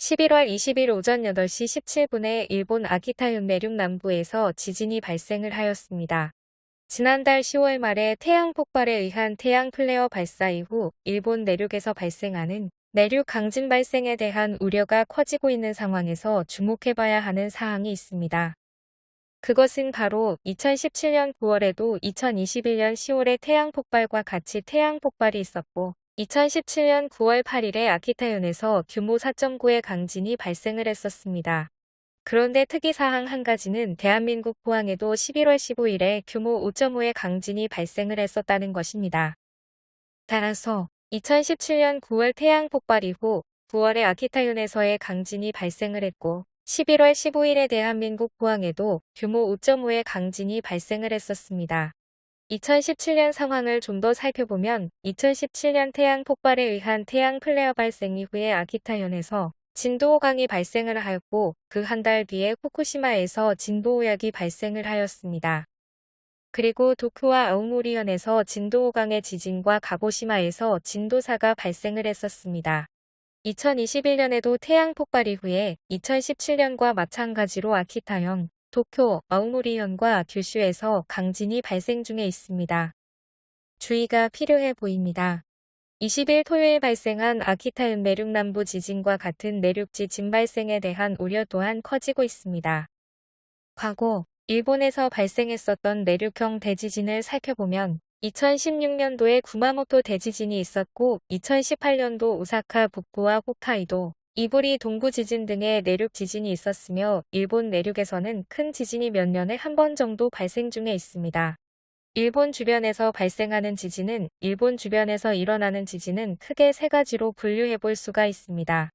11월 20일 오전 8시 17분에 일본 아키타현 내륙 남부에서 지진이 발생을 하였습니다. 지난달 10월 말에 태양 폭발에 의한 태양 플레어 발사 이후 일본 내륙에서 발생하는 내륙 강진 발생에 대한 우려가 커지고 있는 상황에서 주목해봐야 하는 사항이 있습니다. 그것은 바로 2017년 9월에도 2021년 10월에 태양 폭발과 같이 태양 폭발이 있었고 2017년 9월 8일에 아키타현에서 규모 4.9의 강진이 발생을 했었습니다. 그런데 특이사항 한 가지는 대한민국 포항에도 11월 15일에 규모 5.5의 강진이 발생을 했었다는 것입니다. 따라서 2017년 9월 태양 폭발 이후 9월에 아키타현에서의 강진이 발생을 했고 11월 15일에 대한민국 포항에도 규모 5.5의 강진이 발생을 했었습니다. 2017년 상황을 좀 더 살펴보면 2017년 태양 폭발에 의한 태양 플레어 발생 이후에 아키타현에서 진도 5강이 발생을 하였고 그 한 달 뒤에 후쿠시마에서 진도 5약이 발생을 하였습니다. 그리고 도쿄와 아우모리현에서 진도 5강의 지진과 가고시마에서 진도 4가 발생을 했었습니다. 2021년에도 태양 폭발 이후에 2017년과 마찬가지로 아키타현, 도쿄, 아우모리현과 규슈에서 강진이 발생 중에 있습니다. 주의가 필요해 보입니다. 20일 토요일 발생한 아키타현 내륙 남부 지진과 같은 내륙 지진 발생에 대한 우려 또한 커지고 있습니다. 과거 일본에서 발생했었던 내륙형 대지진을 살펴보면 2016년도에 구마모토 대지진이 있었고 2018년도 오사카 북부와 홋카이도, 이부리 동부 지진 등의 내륙 지진이 있었으며 일본 내륙에서는 큰 지진이 몇 년에 한 번 정도 발생 중에 있습니다. 일본 주변에서 발생하는 지진은 일본 주변에서 일어나는 지진은 크게 세 가지로 분류해 볼 수가 있습니다.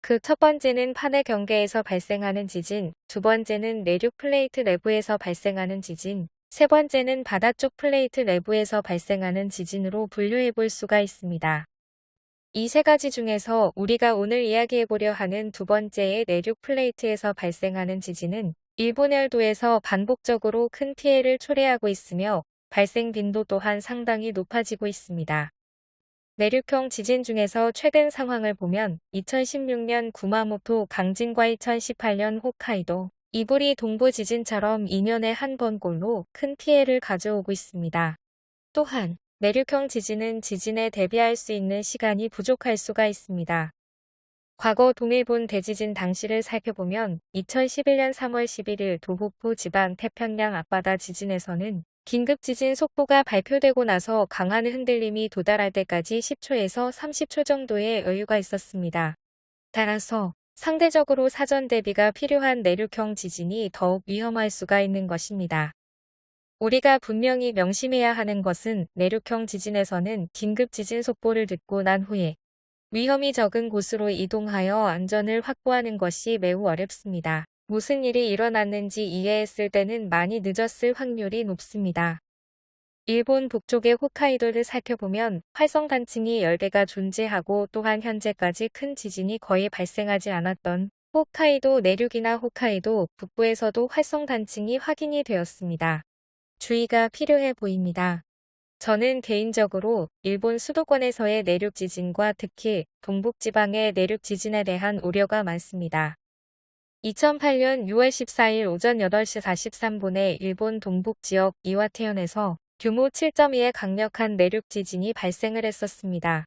그 첫 번째는 판의 경계에서 발생하는 지진, 두 번째는 내륙 플레이트 내부에서 발생하는 지진, 세 번째는 바다 쪽 플레이트 내부에서 발생하는 지진으로 분류해 볼 수가 있습니다. 이 세 가지 중에서 우리가 오늘 이야기해보려 하는 두 번째의 내륙 플레이트에서 발생하는 지진은 일본 열도에서 반복적으로 큰 피해를 초래하고 있으며 발생 빈도 또한 상당히 높아지고 있습니다. 내륙형 지진 중에서 최근 상황을 보면 2016년 구마모토 강진과 2018년 홋카이도, 이부리 동부 지진처럼 2년에 한 번꼴로 큰 피해를 가져오고 있습니다. 또한 내륙형 지진은 지진에 대비할 수 있는 시간이 부족할 수가 있습니다. 과거 동일본 대지진 당시를 살펴보면 2011년 3월 11일 도호쿠 지방 태평양 앞바다 지진에서는 긴급 지진 속보가 발표되고 나서 강한 흔들림이 도달할 때까지 10초에서 30초 정도의 여유가 있었습니다. 따라서 상대적으로 사전 대비가 필요한 내륙형 지진이 더욱 위험할 수가 있는 것입니다. 우리가 분명히 명심해야 하는 것은 내륙형 지진에서는 긴급 지진 속보를 듣고 난 후에 위험이 적은 곳으로 이동하여 안전을 확보하는 것이 매우 어렵습니다. 무슨 일이 일어났는지 이해했을 때는 많이 늦었을 확률이 높습니다. 일본 북쪽의 홋카이도를 살펴보면 활성 단층이 10개가 존재하고 또한 현재까지 큰 지진이 거의 발생하지 않았던 홋카이도 내륙이나 홋카이도 북부에서도 활성 단층이 확인이 되었습니다. 주의가 필요해 보입니다. 저는 개인적으로 일본 수도권에서의 내륙 지진과 특히 동북 지방의 내륙 지진에 대한 우려가 많습니다. 2008년 6월 14일 오전 8시 43분에 일본 동북 지역 이와테현에서 규모 7.2의 강력한 내륙 지진이 발생을 했었습니다.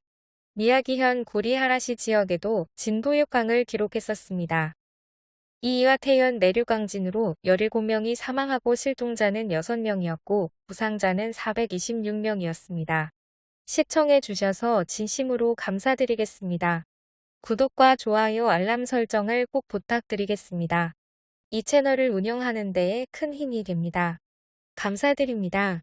미야기현 구리하라시 지역에도 진도 6강을 기록했었습니다. 이이와 태현 내륙강진으로 17명이 사망하고 실종자는 6명이었고 부상자는 426명이었습니다. 시청해 주셔서 진심으로 감사드리겠습니다. 구독과 좋아요 알람 설정을 꼭 부탁드리겠습니다. 이 채널을 운영하는 데에 큰 힘이 됩니다. 감사드립니다.